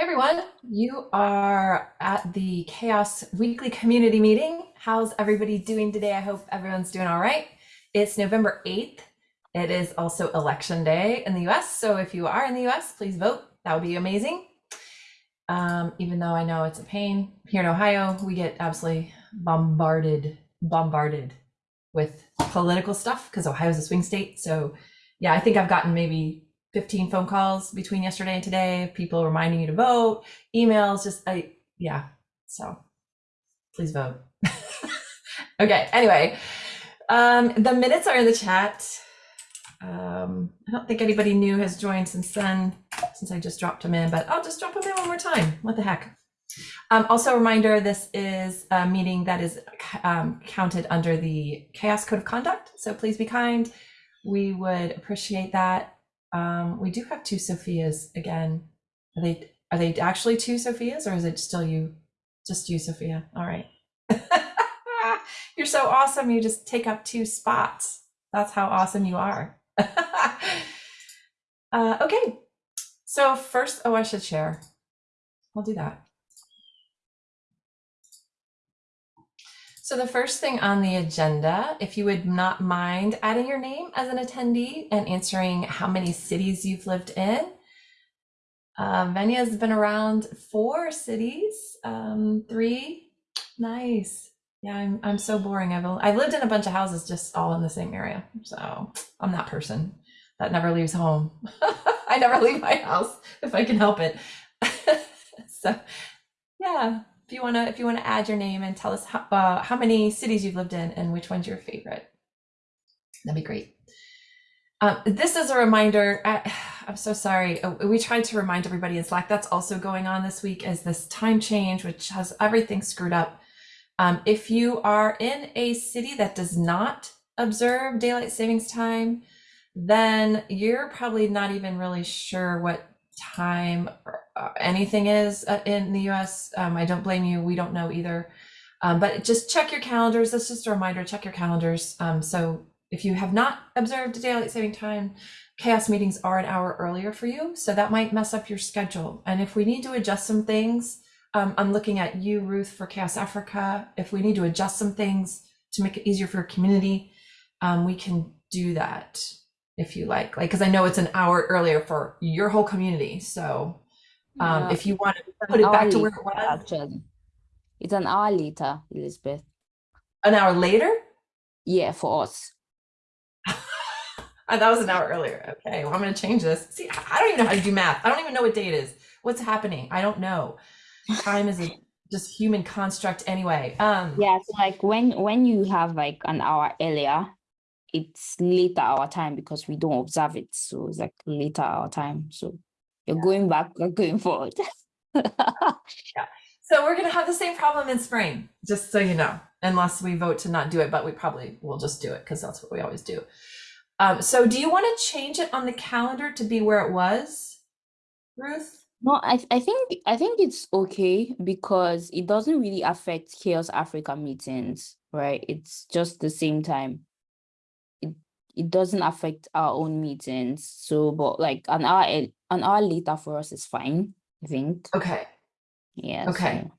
Everyone, you are at the CHAOSS weekly community meeting. How's everybody doing today? I hope everyone's doing all right. It's November 8th. It is also election day in the US. So if you are in the US, please vote. That would be amazing. Um, even though I know it's a pain here in Ohio, we get absolutely bombarded, bombarded with political stuff because Ohio's a swing state. So yeah, I think I've gotten maybe 15 phone calls between yesterday and today, people reminding you to vote, emails, just I yeah. So please vote. okay, anyway. Um, the minutes are in the chat. Um, I don't think anybody new has joined since then, since I just dropped them in, but I'll just drop them in one more time. What the heck? Um, also a reminder, this is a meeting that is um, counted under the CHAOSS Code of Conduct, so please be kind. We would appreciate that. Um, we do have two Sophias again. Are they are they actually two Sophias or is it still you? Just you, Sophia. All right. You're so awesome. You just take up two spots. That's how awesome you are. uh, okay. So first, oh, I should share. I'll do that. So the first thing on the agenda, if you would not mind adding your name as an attendee and answering how many cities you've lived in. Uh, Venya's been around four cities, um, three. Nice. Yeah, I'm, I'm so boring. I've, I've lived in a bunch of houses just all in the same area. So I'm that person that never leaves home. I never leave my house if I can help it. so yeah, if you want to if you want to add your name and tell us how, uh, how many cities you've lived in and which one's your favorite. That'd be great. Um, this is a reminder I, i'm so sorry. Uh, we tried to remind everybody in slack that's also going on this week as this time change which has everything screwed up. Um, if you are in a city that does not observe daylight savings time then you're probably not even really sure what time uh, anything is uh, in the US. Um, I don't blame you. We don't know either. Um, but just check your calendars. That's just a reminder, check your calendars. Um, so if you have not observed daylight saving time, CHAOSS meetings are an hour earlier for you. So that might mess up your schedule. And if we need to adjust some things, um, I'm looking at you, Ruth, for CHAOSS Africa. If we need to adjust some things to make it easier for your community, um, we can do that if you like, like, cause I know it's an hour earlier for your whole community. So um, Yeah, if you want to put it back to where it was actually. It's an hour later, Elizabeth. an hour later, Yeah, for us. That was an hour earlier. Okay, well, I'm going to change this. See, I I don't even know how to do math. I don't even know what day it is. What's happening? I don't know. Time is a just human construct anyway. Um, Yeah, so like when when you have like an hour earlier, it's later our time because we don't observe it. So it's like later our time. So you're going back, you're going forward. yeah. So we're going to have the same problem in spring, just so you know, unless we vote to not do it, but we probably will just do it because that's what we always do. Um, so do you want to change it on the calendar to be where it was, Ruth? No, I I think I think it's okay because it doesn't really affect CHAOSS Africa meetings, right? It's just the same time. It doesn't affect our own meetings. So, but like an hour an hour later for us is fine, I think. Okay. Yeah. Okay. So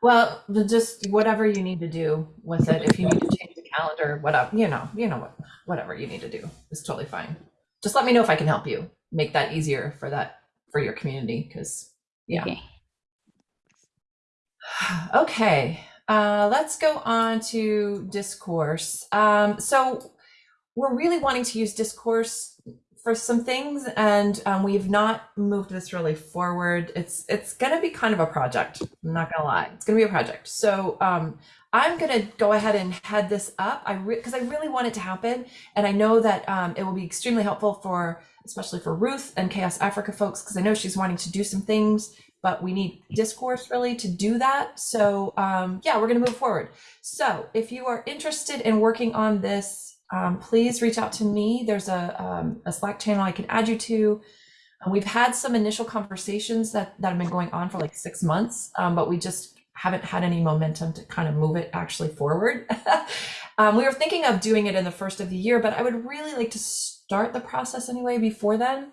Well, just whatever you need to do with it. If you need to change the calendar, whatever, you know, you know what, whatever you need to do is totally fine. Just let me know if I can help you make that easier for that for your community because yeah. okay. Okay. Uh, let's go on to discourse. Um, so we're really wanting to use discourse for some things, and um, we've not moved this really forward. It's it's going to be kind of a project. I'm not going to lie. It's going to be a project. So um, I'm going to go ahead and head this up. I because I really want it to happen, and I know that um, it will be extremely helpful for especially for Ruth and CHAOSS Africa folks because I know she's wanting to do some things but we need discourse really to do that. So um, yeah, we're going to move forward. So if you are interested in working on this, um, please reach out to me. There's a, um, a Slack channel I can add you to. Uh, we've had some initial conversations that, that have been going on for like six months, um, but we just haven't had any momentum to kind of move it actually forward. um, we were thinking of doing it in the first of the year, but I would really like to start the process anyway before then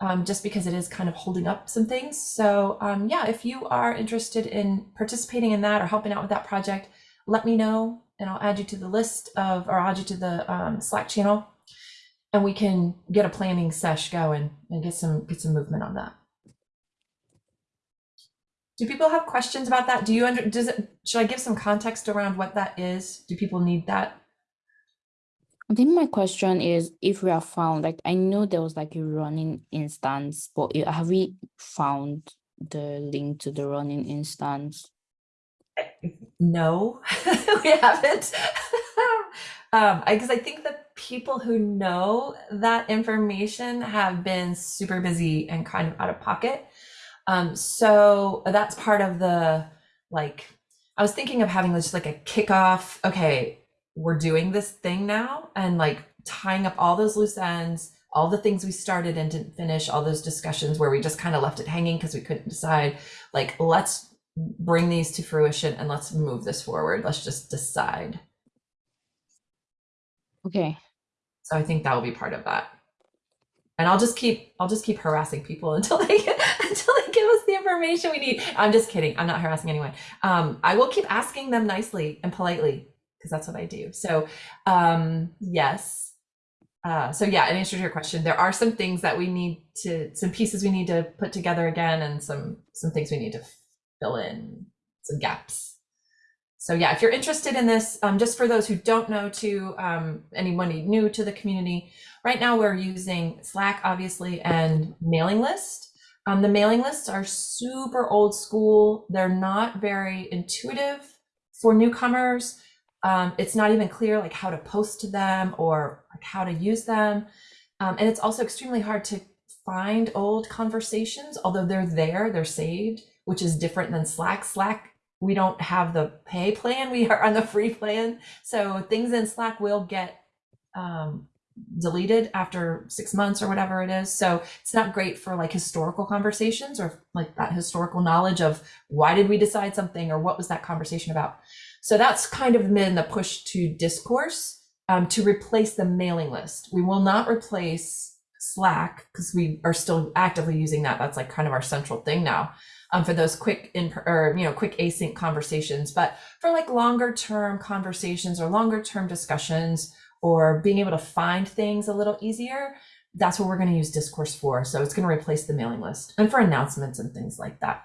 um, just because it is kind of holding up some things. So um, yeah, if you are interested in participating in that or helping out with that project, let me know and I'll add you to the list of, or add you to the um, Slack channel and we can get a planning sesh going and get some, get some movement on that. Do people have questions about that? Do you under, does it, should I give some context around what that is? Do people need that? I think my question is if we are found, like I know there was like a running instance, but have we found the link to the running instance? No, we haven't. um, because I think the people who know that information have been super busy and kind of out of pocket. Um, so that's part of the like. I was thinking of having just like a kickoff. Okay, we're doing this thing now, and like tying up all those loose ends, all the things we started and didn't finish, all those discussions where we just kind of left it hanging because we couldn't decide. Like, let's bring these to fruition and let's move this forward. Let's just decide. Okay. So I think that will be part of that. And I'll just keep I'll just keep harassing people until they until they give us the information we need. I'm just kidding. I'm not harassing anyone. Um, I will keep asking them nicely and politely because that's what I do. So um, yes. Uh, so yeah, in answer to your question, there are some things that we need to some pieces we need to put together again and some some things we need to fill in some gaps. So yeah, if you're interested in this, um, just for those who don't know to um, anyone new to the community, right now we're using Slack, obviously, and mailing list. Um, the mailing lists are super old school. They're not very intuitive for newcomers. Um, it's not even clear like how to post to them or like how to use them. Um, and it's also extremely hard to find old conversations, although they're there, they're saved, which is different than Slack. Slack we don't have the pay plan we are on the free plan. So things in slack will get um, deleted after six months or whatever it is. So it's not great for like historical conversations or like that historical knowledge of why did we decide something or what was that conversation about. So that's kind of been the push to discourse um, to replace the mailing list. We will not replace slack because we are still actively using that. That's like kind of our central thing now um, for those quick in or you know quick async conversations but for like longer term conversations or longer term discussions or being able to find things a little easier that's what we're going to use discourse for so it's going to replace the mailing list and for announcements and things like that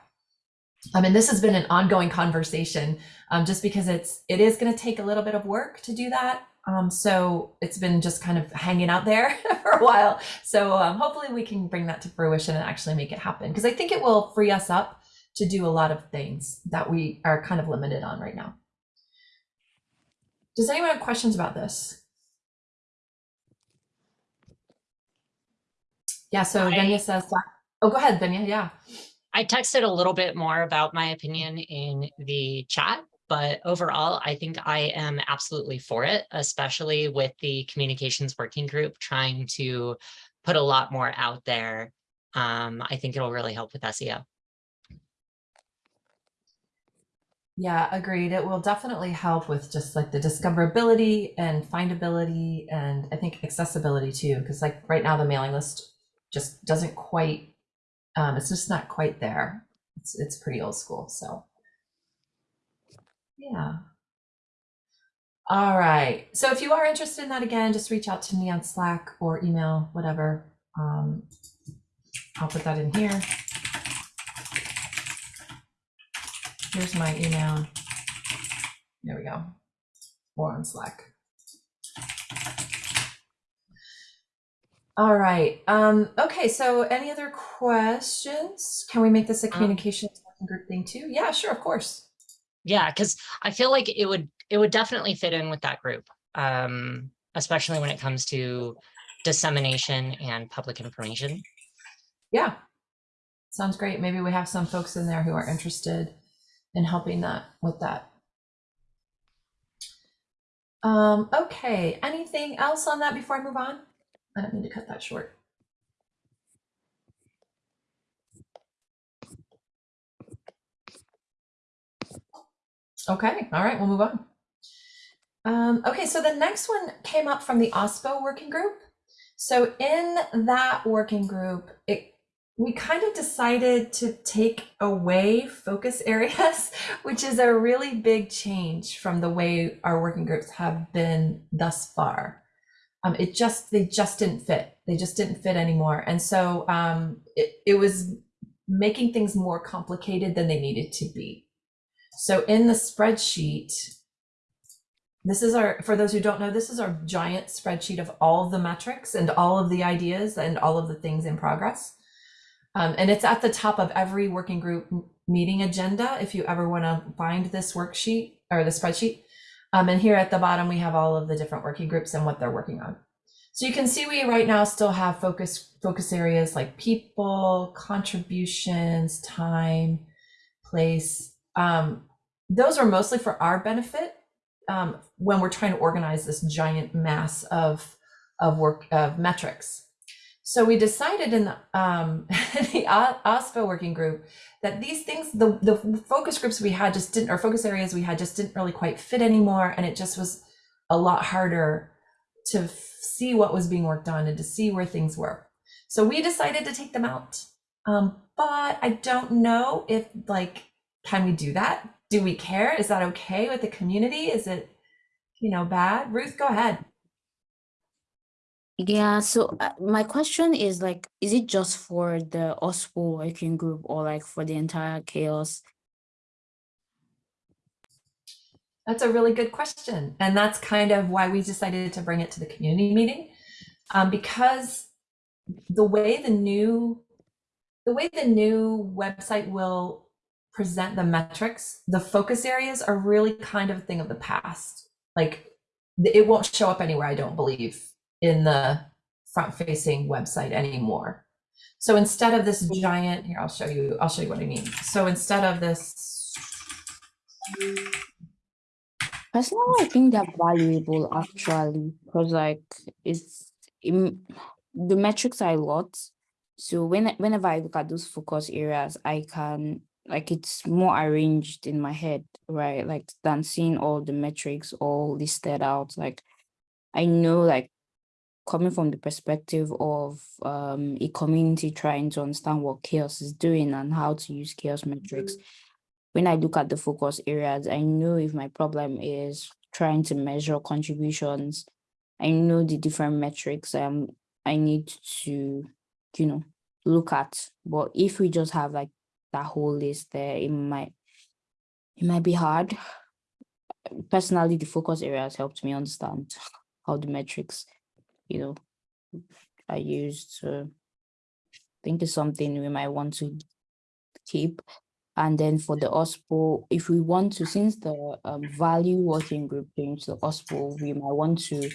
I mean, this has been an ongoing conversation, um, just because it's it is going to take a little bit of work to do that. Um, so it's been just kind of hanging out there for a while. So um, hopefully we can bring that to fruition and actually make it happen because I think it will free us up to do a lot of things that we are kind of limited on right now. Does anyone have questions about this? Yeah, so I- Venya says, oh, go ahead, Venya. Yeah. I texted a little bit more about my opinion in the chat, but overall, I think I am absolutely for it, especially with the communications working group trying to put a lot more out there. Um, I think it'll really help with SEO. Yeah, agreed. It will definitely help with just like the discoverability and findability and I think accessibility too. Because like right now the mailing list just doesn't quite um it's just not quite there. It's it's pretty old school. So yeah. All right. So if you are interested in that again, just reach out to me on Slack or email, whatever. Um I'll put that in here. Here's my email. There we go. Or on Slack. All right. Um, okay, so any other questions? Can we make this a Um, communications working group thing too? Yeah, sure, of course. Yeah, because I feel like it would it would definitely fit in with that group, um, especially when it comes to dissemination and public information. Yeah. Sounds great. Maybe we have some folks in there who are interested in helping that with that. Um, okay, anything else on that before I move on? I don't mean to cut that short. Okay, all right, we'll move on. Um, okay, so the next one came up from the OSPO working group. So in that working group, it we kind of decided to take away focus areas, which is a really big change from the way our working groups have been thus far. Um, it just they just didn't fit. They just didn't fit anymore, and so um, it, it was making things more complicated than they needed to be. So in the spreadsheet, this is our, for those who don't know, this is our giant spreadsheet of all of the metrics and all of the ideas and all of the things in progress. Um, and it's at the top of every working group meeting agenda if you ever want to find this worksheet or the spreadsheet. Um, and here at the bottom, we have all of the different working groups and what they're working on. So you can see we right now still have focus focus areas like people, contributions, time, place. Um, those are mostly for our benefit um, when we're trying to organize this giant mass of of work of metrics. So we decided in the, um, the working group that these things, the the focus groups we had just didn't, or focus areas we had just didn't really quite fit anymore, and it just was a lot harder to see what was being worked on and to see where things were. So we decided to take them out. Um, but I don't know if like, can we do that? Do we care? Is that okay with the community? Is it, you know, bad? Ruth, go ahead. Yeah, so uh, my question is like, is it just for the OSPO working group or like for the entire CHAOSS? That's a really good question. And that's kind of why we decided to bring it to the community meeting. Um, because the way the new the way the new website will present the metrics, the focus areas are really kind of a thing of the past. Like it won't show up anywhere, I don't believe, in the front facing website anymore. So instead of this giant, here, I'll show you, I'll show you what I mean. So instead of this Personally, I think they're valuable actually, because like it's im- the metrics are a lot. So when whenever I look at those focus areas, I can like it's more arranged in my head, right? Like than seeing all the metrics all listed out. Like I know like coming from the perspective of um a community trying to understand what CHAOSS is doing and how to use CHAOSS metrics when I look at the focus areas, I know if my problem is trying to measure contributions, I know the different metrics um I need to, you know, look at. But if we just have like that whole list there, it might it might be hard. Personally, the focus areas helped me understand how the metrics, you know, I used. I think it's something we might want to keep. And then for the OSPO, if we want to, since the um, value working group changed to OSPO, we might want to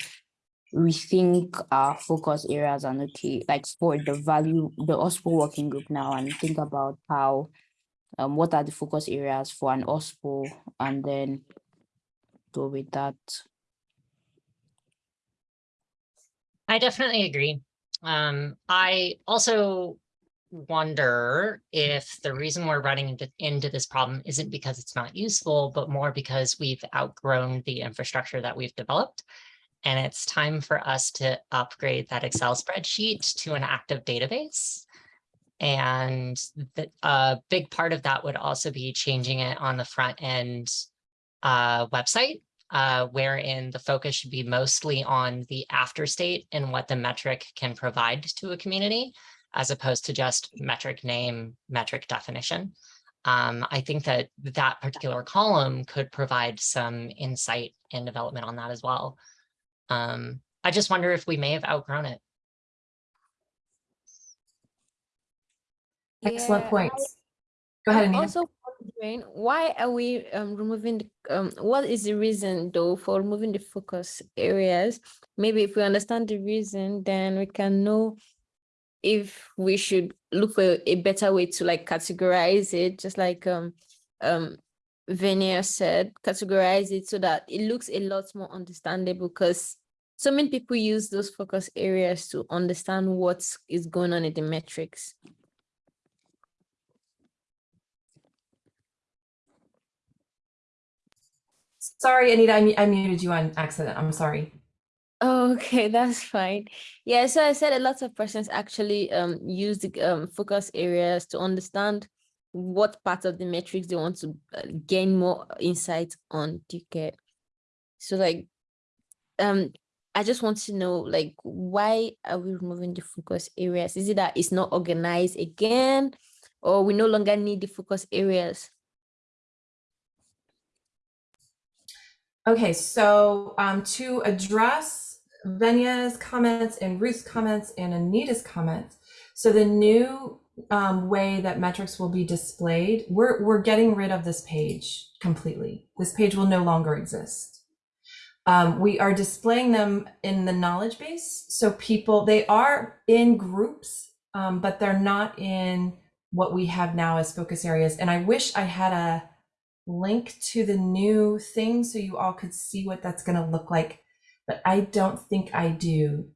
rethink our focus areas and okay, like for the value, the OSPO working group now and think about how, um, what are the focus areas for an OSPO and then go with that. I definitely agree. Um, I also wonder if the reason we're running into, into this problem isn't because it's not useful, but more because we've outgrown the infrastructure that we've developed. And it's time for us to upgrade that Excel spreadsheet to an active database. And the, a big part of that would also be changing it on the front end uh, website uh, wherein the focus should be mostly on the after state and what the metric can provide to a community, as opposed to just metric name, metric definition. Um, I think that that particular column could provide some insight and development on that as well. Um, I just wonder if we may have outgrown it. excellent Yeah, points. Go ahead, Anita. also wondering why are we um removing the um what is the reason though for removing the focus areas? Maybe if we understand the reason, then we can know if we should look for a better way to like categorize it, just like um um Venia said, categorize it so that it looks a lot more understandable because so many people use those focus areas to understand what is going on in the metrics. Sorry, Anita, I, I muted you on accident. I'm sorry. Okay, that's fine. Yeah, so I said a lot of persons actually um use the um focus areas to understand what part of the metrics they want to uh, gain more insight on. Do get? So like, um, I just want to know like why are we removing the focus areas? Is it that it's not organized again, or we no longer need the focus areas? Okay, so um, to address Venya's comments and Ruth's comments and Anita's comments, so the new um, way that metrics will be displayed, we're, we're getting rid of this page completely. This page will no longer exist. Um, we are displaying them in the knowledge base. So people, they are in groups, um, but they're not in what we have now as focus areas. And I wish I had a link to the new thing so you all could see what that's going to look like, but I don't think I do.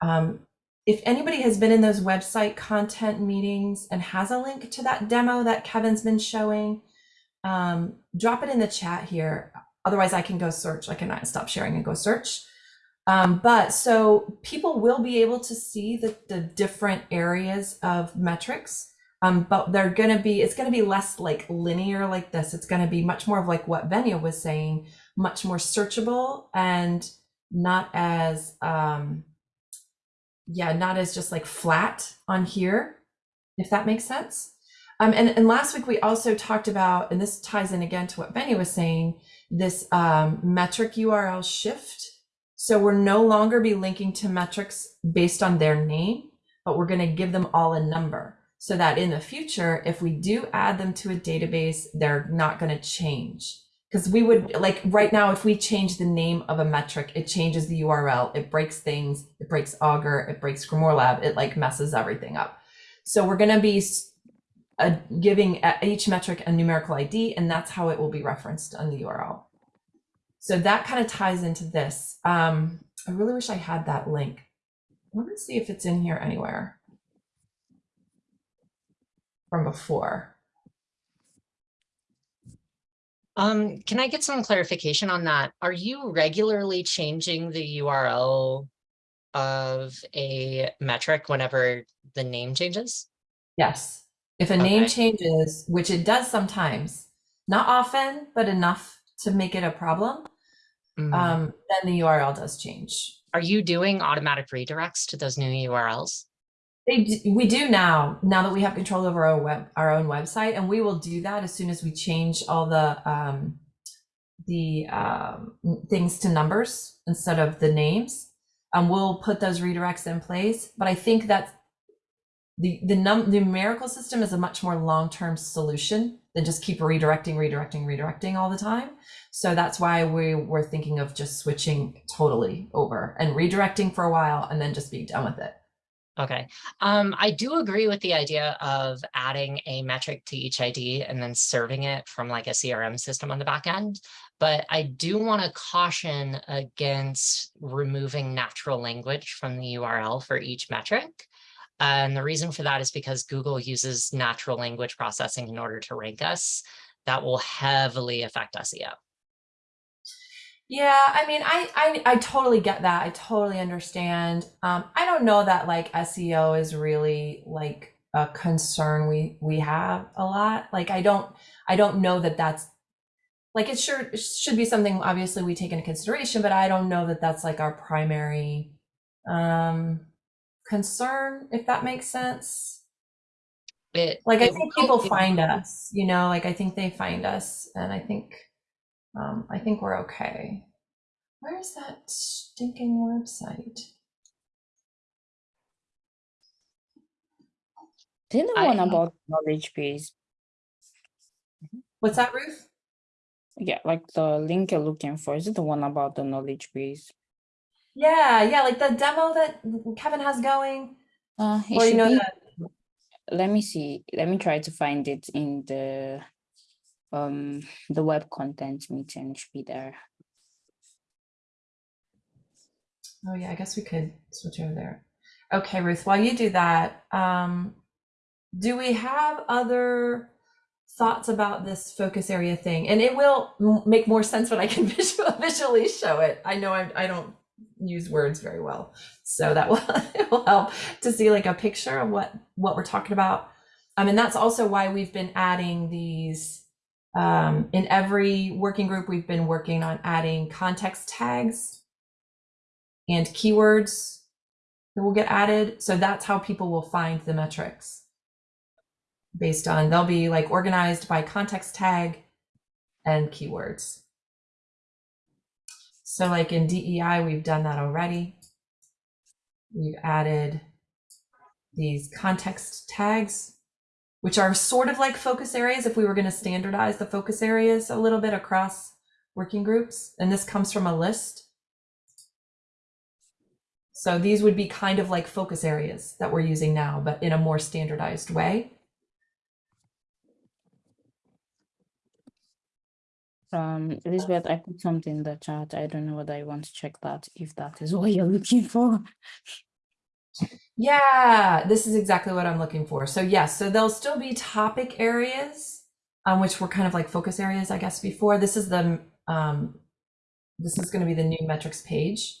Um, if anybody has been in those website content meetings and has a link to that demo that Kevin's been showing, um, drop it in the chat here. Otherwise, I can go search. I can stop sharing and go search. Um, but so people will be able to see the, the different areas of metrics, um, but they're going to be, it's going to be less like linear like this. It's going to be much more of like what Venya was saying, much more searchable and not as, um, yeah, not as just like flat on here, if that makes sense. Um, and, and last week we also talked about, and this ties in again to what Benny was saying, this um, metric URL shift. So we're no longer be linking to metrics based on their name, but we're going to give them all a number so that in the future, if we do add them to a database, they're not going to change. Because we would like right now, if we change the name of a metric, it changes the URL, it breaks things, it breaks Augur, it breaks Grimoire Lab, it like messes everything up. So we're going to be uh, giving each metric a numerical ID, and that's how it will be referenced on the URL. So that kind of ties into this. Um, I really wish I had that link. Let me see if it's in here anywhere from before. Um, can I get some clarification on that? Are you regularly changing the URL of a metric whenever the name changes? Yes. If a name changes, which it does sometimes, not often, but enough to make it a problem, Mm. um, then the URL does change. Are you doing automatic redirects to those new URLs? They we do now, now that we have control over our web, our own website, and we will do that as soon as we change all the um, the um, things to numbers instead of the names. Um, we'll put those redirects in place, but I think that the the num numerical system is a much more long term solution than just keep redirecting, redirecting, redirecting all the time. So that's why we were thinking of just switching totally over and redirecting for a while and then just being done with it. Okay, um, I do agree with the idea of adding a metric to each ID and then serving it from like a CRM system on the back end. But I do want to caution against removing natural language from the URL for each metric. And the reason for that is because Google uses natural language processing in order to rank us. That will heavily affect SEO. Yeah, I mean, I, I I totally get that. I totally understand. Um, I don't know that like SEO is really like a concern we we have a lot. Like I don't I don't know that that's like it sure should be something obviously we take into consideration, but I don't know that that's like our primary um concern if that makes sense. It, Like I it think people it- find us, you know, like I think they find us and I think um I think we're okay. Where's that stinking website? Then the I- one about knowledge base. What's that, Ruth? Yeah, like the link you're looking for. Is it the one about the knowledge base? Yeah, yeah, like the demo that Kevin has going. Uh, Or you should know be. the Let me see. Let me try to find it in the um the web content meeting. Should be there. Oh yeah, I guess we could switch over there. Okay, Ruth, while you do that, um, do we have other thoughts about this focus area thing? And it will make more sense when I can visual, visually show it. I know I, I don't use words very well. So that will, it will help to see like a picture of what, what we're talking about. Um, and that's also why we've been adding these, um, in every working group, we've been working on adding context tags and keywords that will get added. So that's how people will find the metrics based on, they'll be like organized by context tag and keywords. So like in DEI, we've done that already. We've added these context tags, which are sort of like focus areas if we were going to standardize the focus areas a little bit across working groups. And this comes from a list. So these would be kind of like focus areas that we're using now, but in a more standardized way. Um, Elizabeth, I put something in the chat. I don't know whether I want to check that if that is what you're looking for. Yeah, this is exactly what I'm looking for. So yes, so there'll still be topic areas, um, which were kind of like focus areas, I guess, before. This is the um, this is going to be the new metrics page.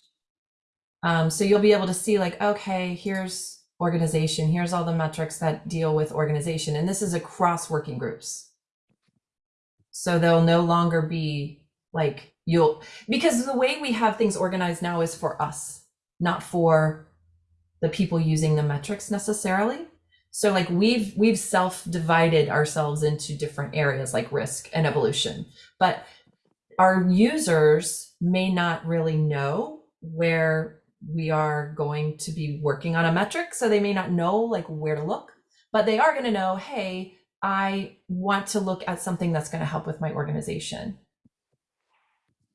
Um, so you'll be able to see like, okay, here's organization, here's all the metrics that deal with organization, and this is across working groups. So they'll no longer be like you'll because the way we have things organized now is for us, not for the people using the metrics necessarily. So like we've we've self-divided ourselves into different areas like risk and evolution. But our users may not really know where we are going to be working on a metric. So they may not know like where to look, but they are going to know, hey, I want to look at something that's going to help with my organization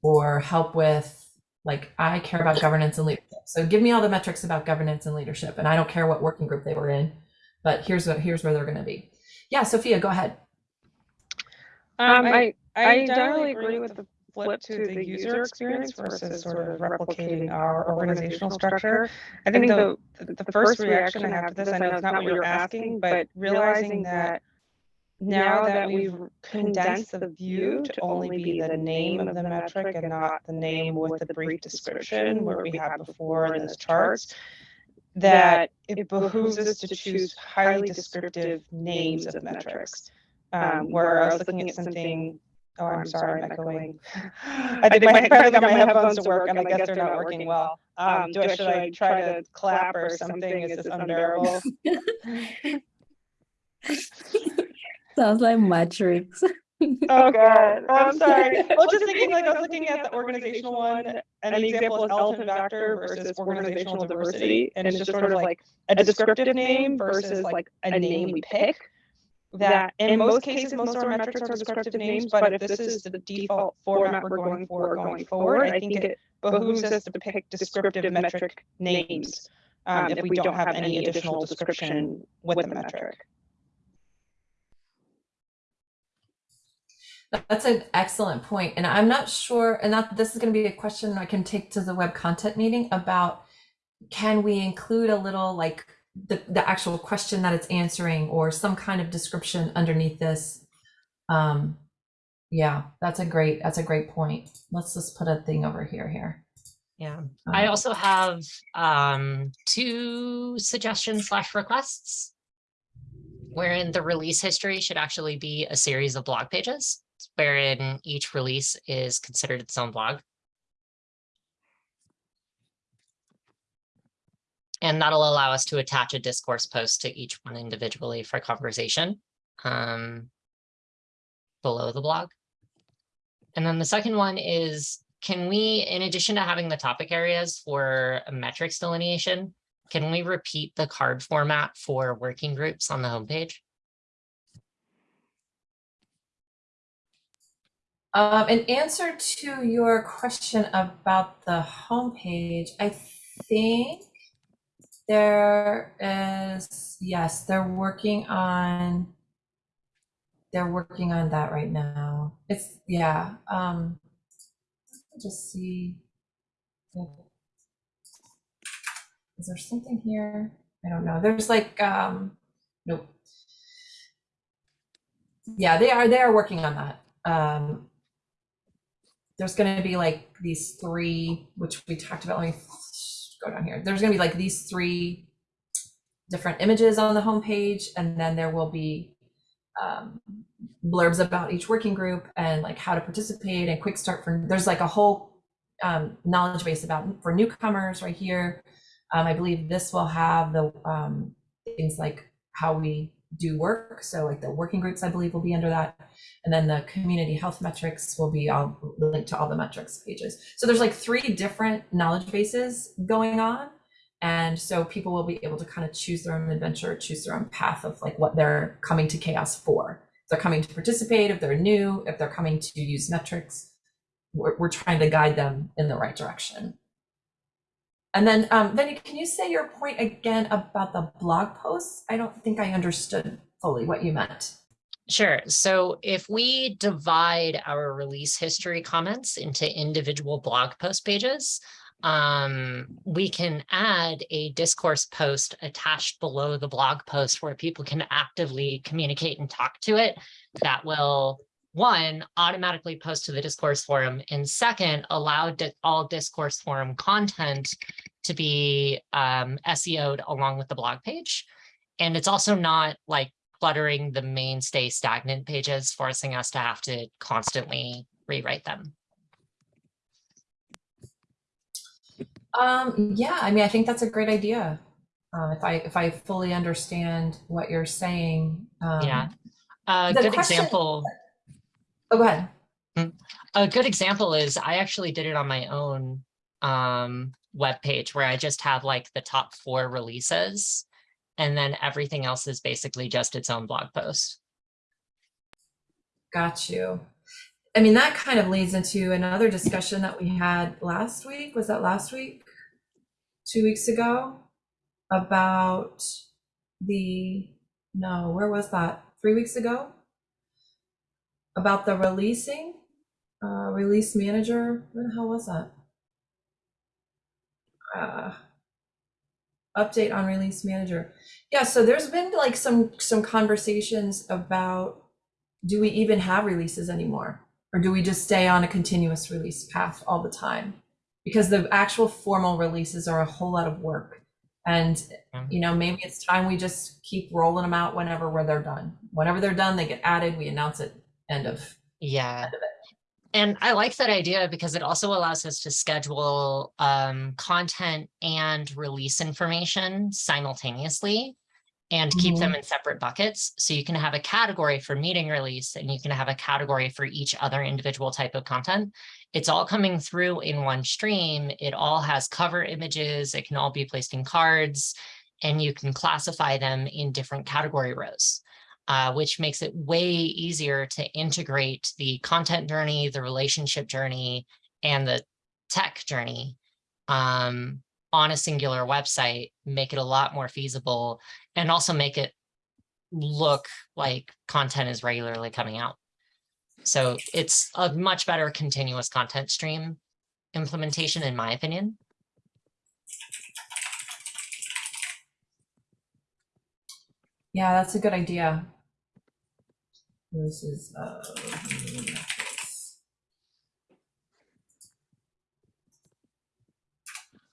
or help with like I care about governance and leadership. So give me all the metrics about governance and leadership, and I don't care what working group they were in, but here's what here's where they're going to be. Yeah, Sophia, go ahead. Um, I, I generally agree with the flip to the user experience versus sort of replicating our organizational structure. I think the, the first reaction I have to this, I know it's not what you're asking, but realizing that now that we've condensed the view to only be the name of the metric and not the name with the brief description where we had before in those charts, that it behooves us to choose highly descriptive names of metrics. Um, where I was looking at something, oh, I'm sorry, I'm echoing. I think my, got my headphones to work and I guess they're not working well. Um, do I, should I try to clap or something? Is this unbearable? Sounds like Matrix. Oh god, I'm sorry. Well, just thinking like I was looking at the organizational one, and the example is elephant factor versus organizational diversity, and it's just sort of like a descriptive name versus like a name we pick. That in most cases, most of our metrics are descriptive names, but if this is the default format we're going for going forward, I think it behooves us to pick descriptive metric names um, if we don't have any additional description with the metric. That's an excellent point. And I'm not sure, and that this is going to be a question I can take to the web content meeting about can we include a little like the, the actual question that it's answering or some kind of description underneath this. Um, yeah, that's a great, that's a great point. Let's just put a thing over here, here. Yeah, I Um, also have um, two suggestions slash requests wherein the release history should actually be a series of blog pages wherein each release is considered its own blog. And that'll allow us to attach a discourse post to each one individually for conversation um, below the blog. And then the second one is, can we, in addition to having the topic areas for metrics delineation, can we repeat the card format for working groups on the homepage? Um, in answer to your question about the homepage, I think there is, yes, they're working on, they're working on that right now. It's, yeah, um, just see. Is there something here? I don't know. There's like, um, nope. Yeah, they are, they are working on that. Um, there's going to be like these three, which we talked about. Let me go down here. There's going to be like these three different images on the homepage, and then there will be um, blurbs about each working group and like how to participate and quick start for. There's like a whole um, knowledge base about for newcomers right here. Um, I believe this will have the um, things like how we do work. So like the working groups, I believe, will be under that. And then the community health metrics will be all linked to all the metrics pages. So there's like three different knowledge bases going on. And so people will be able to kind of choose their own adventure, choose their own path of like what they're coming to CHAOSS for. If they're coming to participate, if they're new, if they're coming to use metrics, we're, we're trying to guide them in the right direction. And then, um, Vinny, can you say your point again about the blog posts? I don't think I understood fully what you meant. Sure. So if we divide our release history comments into individual blog post pages, um, we can add a discourse post attached below the blog post where people can actively communicate and talk to it that will one, automatically post to the discourse forum, and second, allow di all discourse forum content to be um, SEO'd along with the blog page. And it's also not like cluttering the mainstay stagnant pages, forcing us to have to constantly rewrite them. Um, yeah, I mean, I think that's a great idea. Um, if I if I fully understand what you're saying. Um, yeah. A the good question- example. Oh, go ahead. A good example is I actually did it on my own um, web page where I just have like the top four releases and then everything else is basically just its own blog post. Got you. I mean, that kind of leads into another discussion that we had last week. Was that last week? Two weeks ago? About the, no, where was that? Three weeks ago? About the releasing, uh, release manager. When the hell was that? Uh, update on release manager. Yeah, so there's been like some some conversations about do we even have releases anymore? Or do we just stay on a continuous release path all the time? Because the actual formal releases are a whole lot of work. And, Mhm. you know, maybe it's time we just keep rolling them out whenever where they're done. Whenever they're done, they get added, we announce it, end of. Yeah. End of. And I like that idea because it also allows us to schedule um, content and release information simultaneously and keep them in separate buckets. So you can have a category for meeting release and you can have a category for each other individual type of content. It's all coming through in one stream. It all has cover images. It can all be placed in cards and you can classify them in different category rows uh, which makes it way easier to integrate the content journey, the relationship journey, and the tech journey um, on a singular website, make it a lot more feasible, and also make it look like content is regularly coming out. So it's a much better continuous content stream implementation, in my opinion. Yeah, that's a good idea. Is, uh,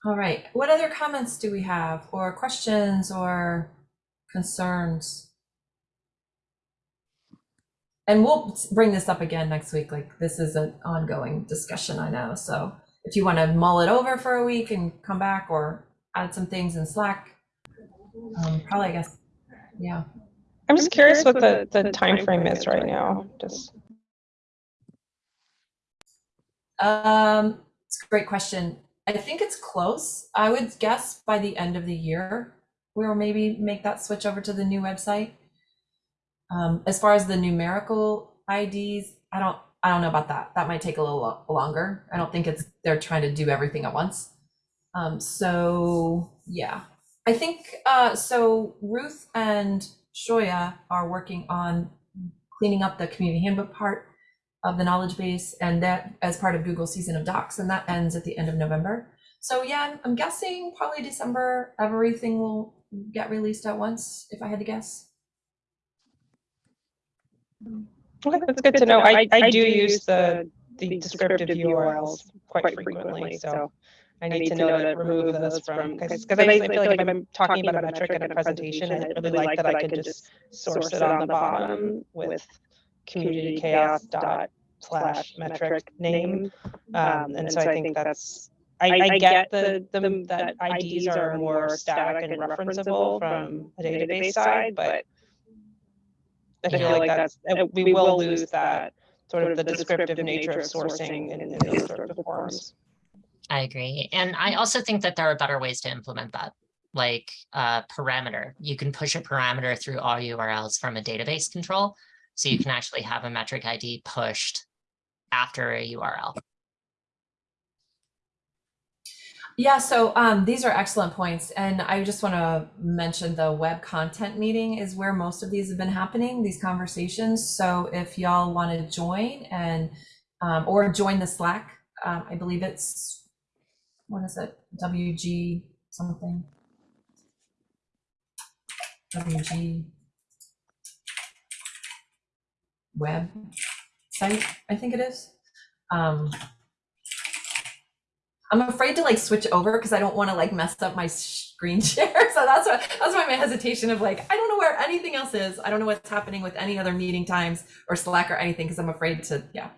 all right, what other comments do we have or questions or concerns? And we'll bring this up again next week. Like this is an ongoing discussion, I know. So if you want to mull it over for a week and come back or add some things in Slack, um, probably, I guess, yeah. I'm just curious what the, the time frame is right now, just. Um, it's a great question. I think it's close. I would guess by the end of the year, we'll maybe make that switch over to the new website. Um, as far as the numerical IDs, I don't, I don't know about that. That might take a little lo- longer. I don't think it's, they're trying to do everything at once. Um, so yeah, I think, uh, so Ruth and Shoya are working on cleaning up the community handbook part of the knowledge base and that as part of Google season of docs and that ends at the end of November. So yeah, I'm, I'm guessing probably December, everything will get released at once, if I had to guess. Okay, that's good to know. I, I do use the the descriptive URLs quite frequently, so I need to know to remove those from, because I feel like if I'm talking about a metric in a presentation, I'd really like that I could just source it on the bottom with community CHAOSS dot slash metric name. Um, and so I think that's, I, I get the, the, that IDs are more static and referenceable from a database side, but I feel like that's, we will lose that sort of the descriptive nature of sourcing in, in those sort of forms. I agree. And I also think that there are better ways to implement that, like a parameter. You can push a parameter through all URLs from a database control. So you can actually have a metric ID pushed after a URL. Yeah, so um, these are excellent points. And I just want to mention the web content meeting is where most of these have been happening, these conversations. So if y'all want to join and um, or join the Slack, um, I believe it's, what is it? WG something. WG web site, I think it is. Um, I'm afraid to like switch over because I don't want to like mess up my screen share. So that's why that's why my hesitation of like I don't know where anything else is. I don't know what's happening with any other meeting times or Slack or anything because I'm afraid to yeah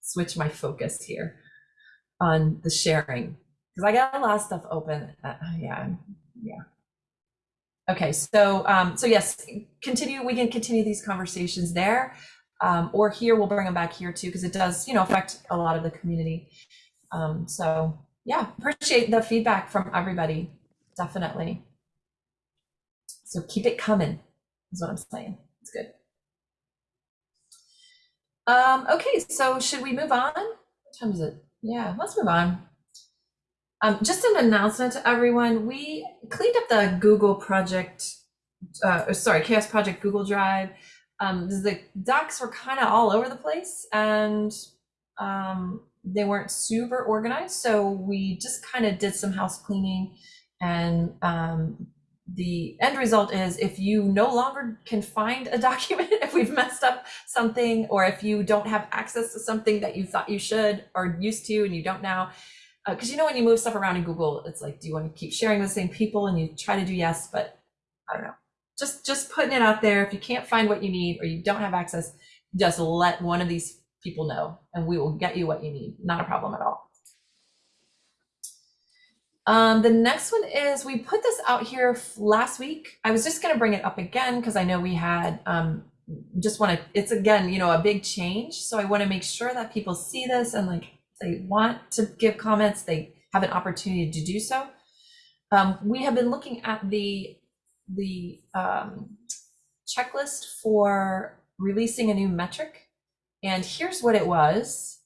switch my focus here on the sharing because I got a lot of stuff open. Uh, yeah, yeah. Okay, so um, so yes, continue. We can continue these conversations there, um, or here we'll bring them back here too because it does you know affect a lot of the community. Um, so yeah, appreciate the feedback from everybody. Definitely. So keep it coming, is what I'm saying. It's good. Um, okay, so should we move on? What time is it? Yeah, let's move on. Um, just an announcement to everyone. We cleaned up the Google project, uh, sorry, CHAOSS Project Google Drive. Um, the docs were kind of all over the place and um, they weren't super organized. So we just kind of did some house cleaning and um, the end result is if you no longer can find a document, if we've messed up something, or if you don't have access to something that you thought you should or used to and you don't now, because uh, you know when you move stuff around in Google, it's like, do you want to keep sharing with the same people? And you try to do yes, but I don't know. Just just putting it out there. If you can't find what you need or you don't have access, just let one of these people know and we will get you what you need. Not a problem at all. Um, the next one is we put this out here last week. I was just going to bring it up again because I know we had um, just want to, it's again, you know, a big change. So I want to make sure that people see this and like they want to give comments, they have an opportunity to do so. Um, we have been looking at the the um, checklist for releasing a new metric and here's what it was.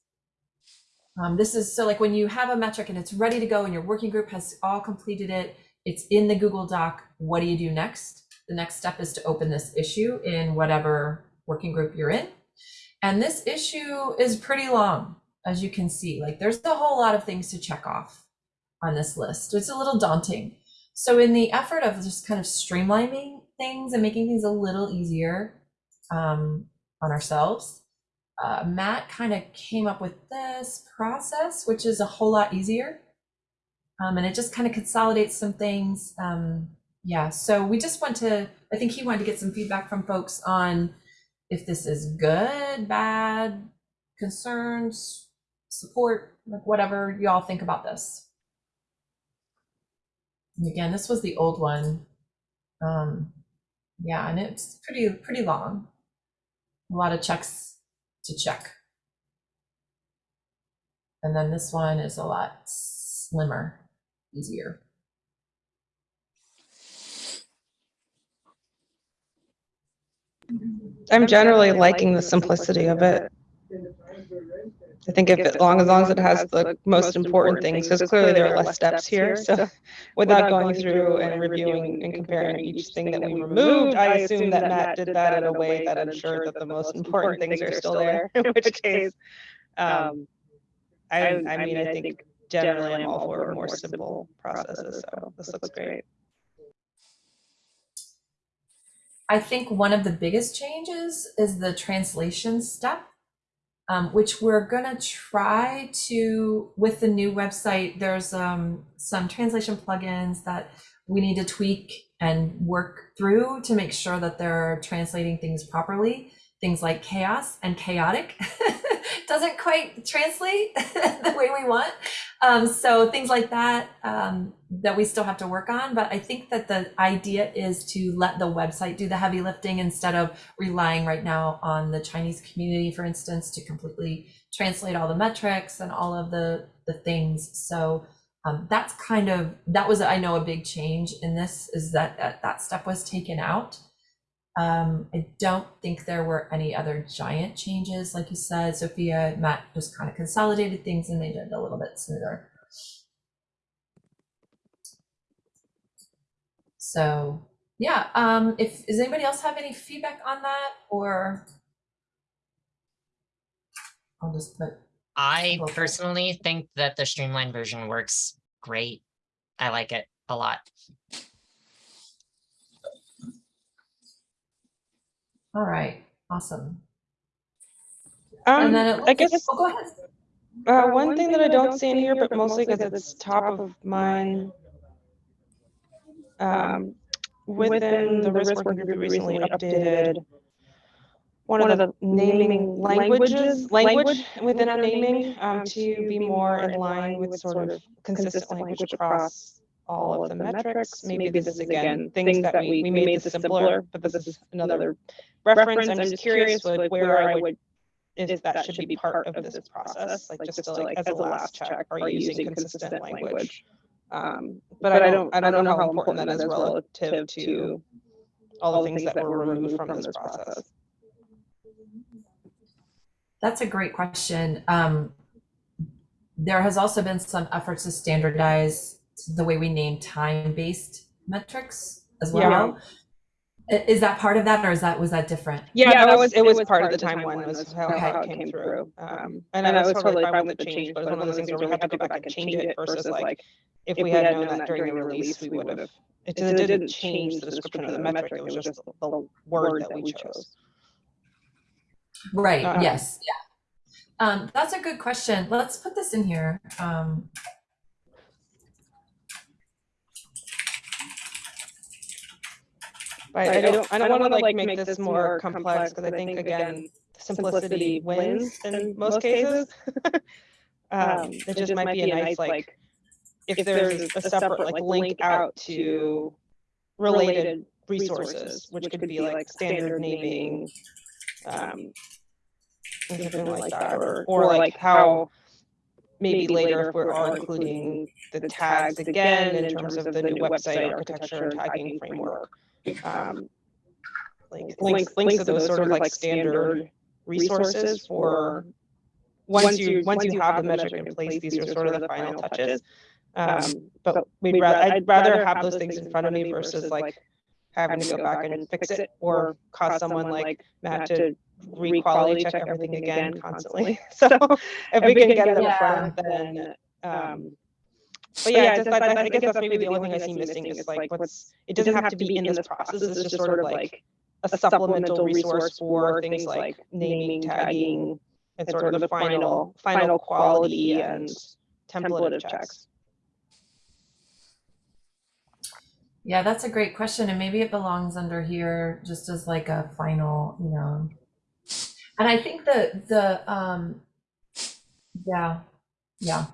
Um, this is so like when you have a metric and it's ready to go and your working group has all completed it, it's in the Google Doc. What do you do next? The next step is to open this issue in whatever working group you're in. And this issue is pretty long, as you can see. Like there's a whole lot of things to check off on this list. It's a little daunting. So in the effort of just kind of streamlining things and making things a little easier um, on ourselves, uh, Matt kind of came up with this process, which is a whole lot easier. Um, and it just kind of consolidates some things. Um, yeah, so we just want to, I think he wanted to get some feedback from folks on if this is good, bad, concerns, support, like whatever y'all think about this. And again, this was the old one. Um, yeah, and it's pretty, pretty long. A lot of checks to check. And then this one is a lot slimmer, easier. I'm generally liking the simplicity of it. I think if it, long as long as it has the most important things, because clearly there are less steps here. So without going through and reviewing and comparing each thing that we removed, I assume that Matt did that in a way that ensured that the most important things are still there, in which case, um, I, I mean, I think generally I'm all for more simple processes, so this looks great. I think one of the biggest changes is the translation step. Um, which we're gonna try to, with the new website, there's um, some translation plugins that we need to tweak and work through to make sure that they're translating things properly. Things like chaos and chaotic doesn't quite translate the way we want. Um, so things like that um, that we still have to work on. But I think that the idea is to let the website do the heavy lifting instead of relying right now on the Chinese community, for instance, to completely translate all the metrics and all of the the things. So um, that's kind of that was I know a big change in this is that that, that step was taken out. Um, I don't think there were any other giant changes, like you said, Sophia. Matt just kind of consolidated things and made it a little bit smoother. So yeah, um, if does anybody else have any feedback on that, or I'll just put I personally think that the streamlined version works great. I like it a lot. All right, awesome. And Um, then it I guess oh, go ahead. Uh, one thing that I don't see in here, but mostly because it's top of mind. Um, within the risk working group, we recently updated one of the naming languages, language within our naming, um, to be more in line with sort of consistent language across all of the metrics. Maybe this is again, things that we, we made this simpler, but this is another reference. I'm just curious with where I would is that should be part of this process, like just to like, as a last check, are you using consistent language? Um, but I don't, I don't know how important that is relative to all the things that were removed from this process. That's a great question. Um, there has also been some efforts to standardize the way we name time-based metrics as well. I- Is that part of that, or is that was that different? Yeah, that was, it was part of the time one was how, Okay. how it came through. Um, and I was totally fine with the change, but it was one of those things where we had to go back and change it versus like, if we had known that during the release, we would have. It didn't- it didn't change the description of the metric, it was just the word that we chose. Right. Uh, yes. Yeah. Um, that's a good question. Let's put this in here. Um, Right, I don't, I don't wanna like make this more complex, because I think, again, simplicity wins in most cases. Um, it just might be a nice, like, if there's a separate, like, link out to related resources, which could be like standard naming, um, or something like that, or, or like how maybe later if we're all including the tags again in terms of the new website architecture and tagging framework. Um, like links, links to those sort of like standard resources for, once you, once you have the metric in place, these are sort of the final touches. Um, but we'd rather, I'd rather have those things in front of me versus like having to go back and fix it or cause someone like Matt to re-quality check everything again constantly. So if we can get it Yeah. front, then, um, but yeah, just, I, I guess that's maybe the only thing I see missing is like, what's, it doesn't have to be in this process, it's just sort of like a supplemental resource for things like naming, tagging, and sort of the final, final quality and template of checks. yeah, that's a great question, and maybe it belongs under here just as like a final, you know. And I think the the um, yeah, yeah.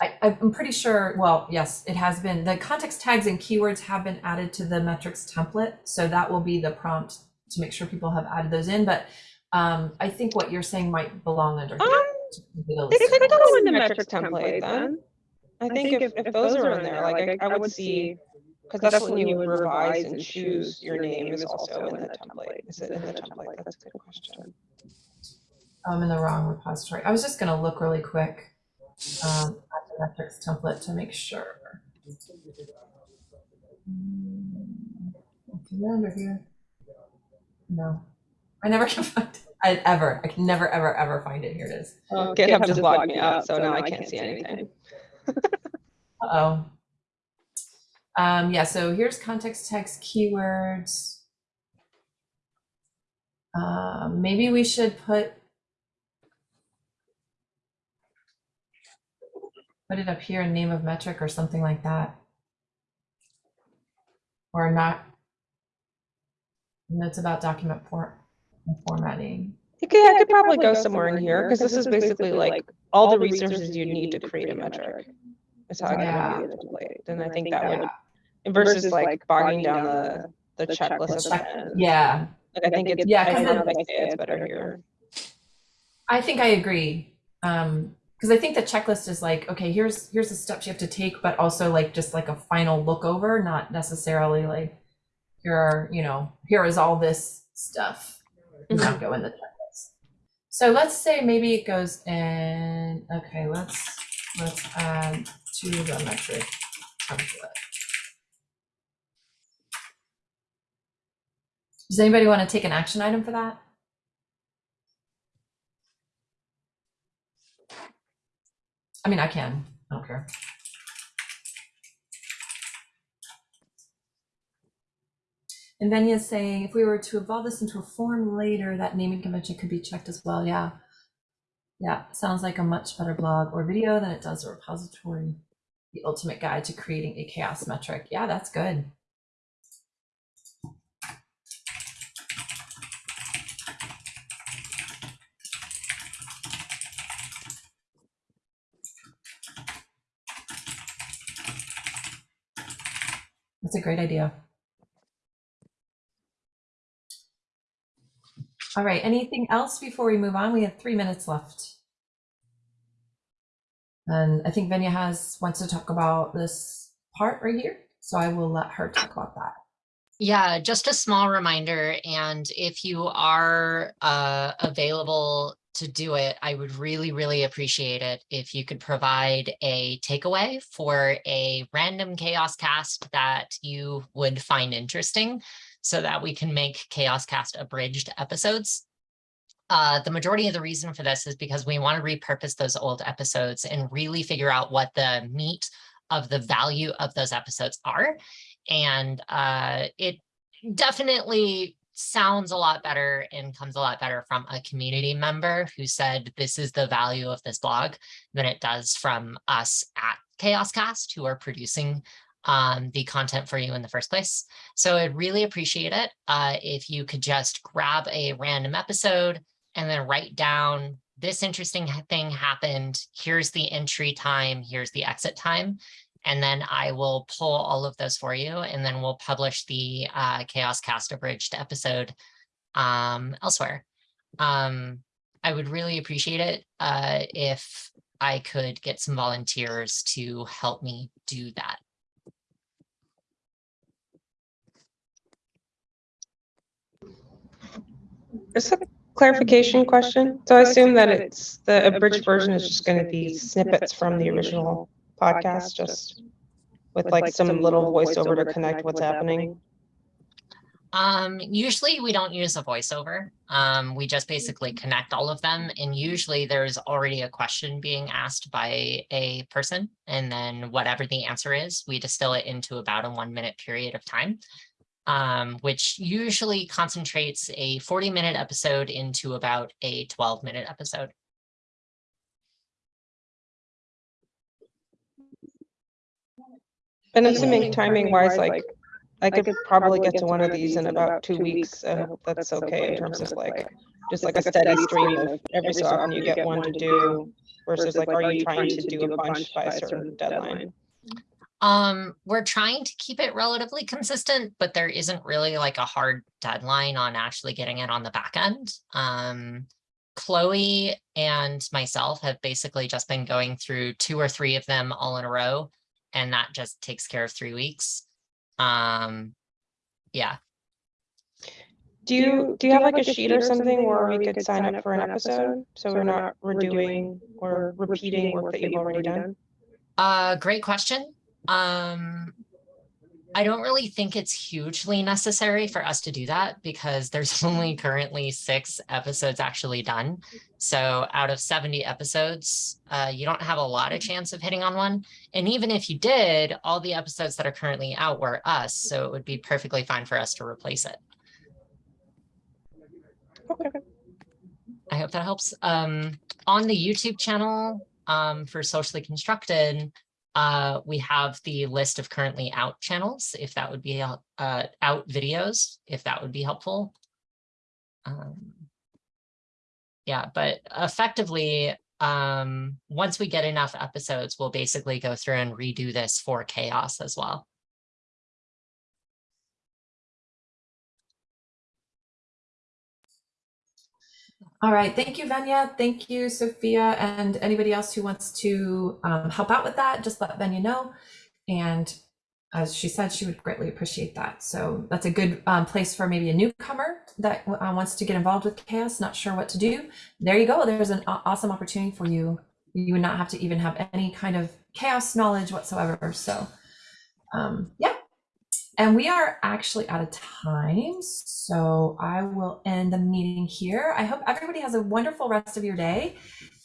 I, I'm pretty sure, well, yes, it has been, the context tags and keywords have been added to the metrics template. So that will be the prompt to make sure people have added those in. But um, I think what you're saying might belong under here. Um, The They list could go in the metric template then. I think if, if those are in there, like I, I would see, because that's when you would revise and choose your name is also in the template. Is it in the template? That's a good question. I'm in the wrong repository. I was just gonna look really quick um, metrics template to make sure. Mm, Is it under here? No, I never can find it. I ever. I can never, ever, ever find it. Here it is. Oh, GitHub just logged me out, so now I can't see anything. Uh oh. Um, yeah. So here's context text keywords. Um, maybe we should put put it up here in name of metric or something like that. Or not. Notes about document for formatting. You could, I could probably go somewhere in here, because this is basically like all the resources you need to create a metric. Is how I Yeah. would display it, and I think that Yeah. would, versus like bogging down the, the checklist. Check- Yeah, Like, I think it's, Yeah, I 'cause don't know if I say it's better here. I think I agree. Um, because I think the checklist is like, okay, here's here's the steps you have to take, but also like just like a final look over, not necessarily like here are, you know, here is all this stuff. Does Not go in the checklist. So let's say maybe it goes in, okay, let's let's add to the metric template. Does anybody want to take an action item for that? I mean, I can. I don't care. And then you say, if we were to evolve this into a form later, that naming convention could be checked as well. Yeah. Yeah, sounds like a much better blog or video than it does a repository. The ultimate guide to creating a CHAOSS metric. Yeah, that's good. That's a great idea. All right, anything else before we move on? We have three minutes left. And I think Venia has, wants to talk about this part right here, so I will let her talk about that. Yeah, just a small reminder, and if you are uh, available to do it, I would really, really appreciate it if you could provide a takeaway for a random CHAOSScast that you would find interesting so that we can make CHAOSScast abridged episodes. Uh, the majority of the reason for this is because we want to repurpose those old episodes and really figure out what the meat of the value of those episodes are. And uh, it definitely sounds a lot better and comes a lot better from a community member who said this is the value of this blog than it does from us at CHAOSScast who are producing um, the content for you in the first place. So I'd really appreciate it uh, if you could just grab a random episode and then write down this interesting thing happened. Here's the entry time. Here's the exit time. And then I will pull all of those for you and then we'll publish the uh, CHAOSScast abridged episode um, elsewhere. Um, I would really appreciate it uh, if I could get some volunteers to help me do that. Just a clarification question. So I assume that it's, the abridged version is just gonna be snippets from the original podcast, just with like some little voiceover to connect what's happening. Um, usually we don't use a voiceover. Um, we just basically connect all of them and usually there's already a question being asked by a person. And then whatever the answer is, we distill it into about a one minute period of time. Um, which usually concentrates a 40 minute episode into about a 12 minute episode. And assuming timing wise, like, I could probably get to one of these in about two weeks. I hope that's okay in terms of like, just like a steady stream of every so often you get one to do versus like, are you trying to do a bunch by a certain deadline? Um, we're trying to keep it relatively consistent, but there isn't really like a hard deadline on actually getting it on the back end. Um, Chloe and myself have basically just been going through two or three of them all in a row, and that just takes care of three weeks. Um, yeah, Do you, do you have like a sheet or something where we could sign up for an episode? So we're not redoing or repeating work that you've already done? uh, great question. Um, I don't really think it's hugely necessary for us to do that because there's only currently six episodes actually done. So out of 70 episodes, uh, you don't have a lot of chance of hitting on one. And even if you did, all the episodes that are currently out were us. So it would be perfectly fine for us to replace it. Okay. I hope that helps. Um, on the YouTube channel, um, for socially constructed, uh, we have the list of currently out channels, if that would be, uh, out videos, if that would be helpful. Um, yeah, but effectively, um, once we get enough episodes, we'll basically go through and redo this for CHAOSS as well. All right, thank you, Venia. Thank you, Sophia, and anybody else who wants to um, help out with that, just let Venia know. And as she said, she would greatly appreciate that. So that's a good um, place for maybe a newcomer that uh, wants to get involved with CHAOSS, not sure what to do. There you go. There's an awesome opportunity for you. You would not have to even have any kind of CHAOSS knowledge whatsoever. So, um, yeah. And we are actually out of time. So I will end the meeting here. I hope everybody has a wonderful rest of your day.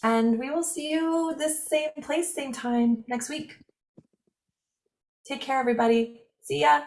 And we will see you this same place, same time next week. Take care, everybody. See ya.